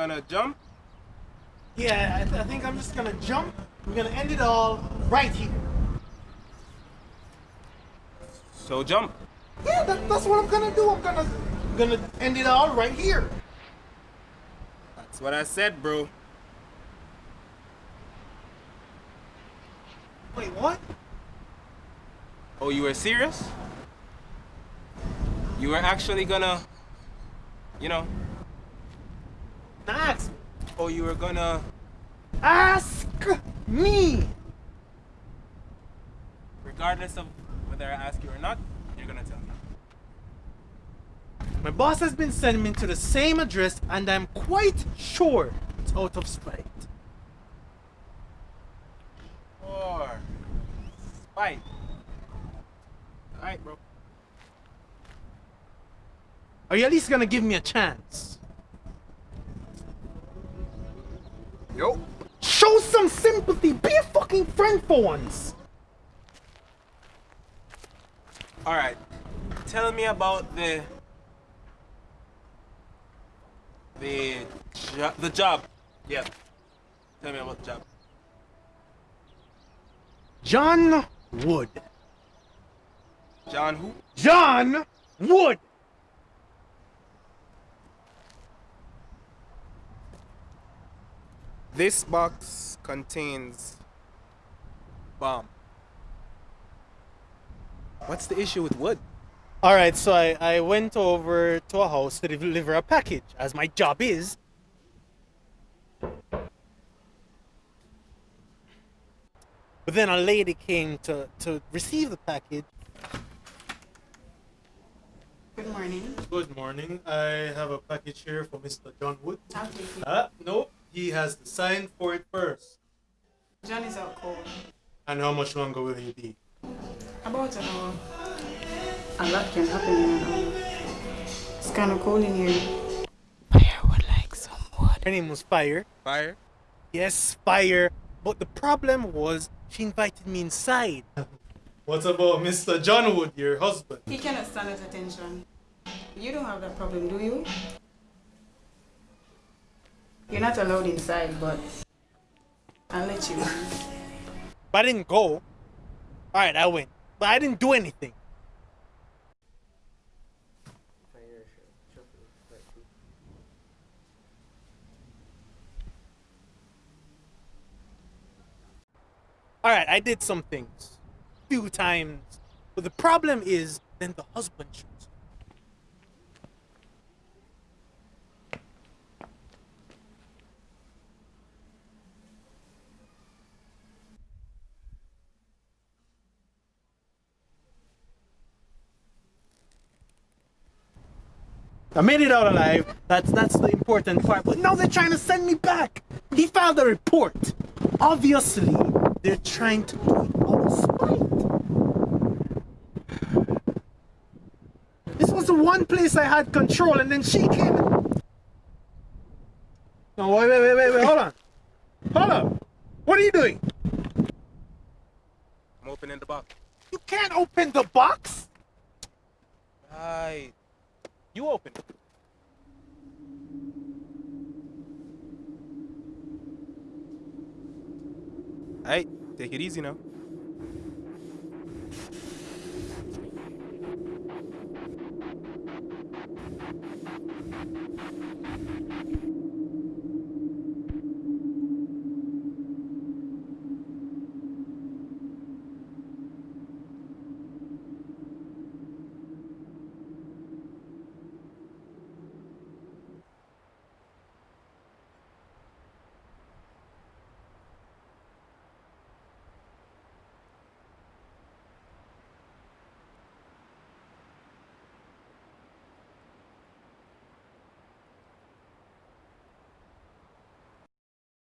gonna jump? Yeah, I, th I think I'm just gonna jump. We're gonna end it all right here. So jump. Yeah, that, that's what I'm gonna do. I'm gonna, I'm gonna end it all right here. That's what I said, bro. Wait, what? Oh, you were serious? You were actually gonna, you know, Ask, oh, you were gonna, ask me. regardless of whether I ask you or not, you're gonna tell me. My boss has been sending me to the same address, and I'm quite sure it's out of spite. Or spite. Alright, bro. Are you at least gonna give me a chance? Yo. Show some sympathy. Be a fucking friend for once. Alright. Tell me about the the jo- the job. Yeah. Tell me about the job. John Wood. John who? John Wood. This box contains bomb. What's the issue with wood? All right, so I, I went over to a house to deliver a package, as my job is. But then a lady came to, to receive the package. Good morning. Good morning. I have a package here for Mr. John Wood. I'll take it. Uh, no, he has to sign for it first. John is out cold. And how much longer will he be? About an hour. A lot can happen in an hour. It's kind of cold in here. Fire would like some wood. Her name was Fire. Fire? Yes, Fire. But the problem was she invited me inside. What about Mr. John Wood, your husband? He cannot stand his attention. You don't have that problem, do you? You're not allowed inside, but I'll let you. But I didn't go. Alright, I went. But I didn't do anything. Alright, I did some things. Few times. But the problem is then the husband I made it out alive. That's that's the important part. But now they're trying to send me back. He filed a report. Obviously, they're trying to do it out of spite. This was the one place I had control, and then she came. and- No, wait, wait, wait, wait, wait. Hold on. Hold on. What are you doing? I'm opening the box. You can't open the box. Right. You open it. Alright, take it easy now.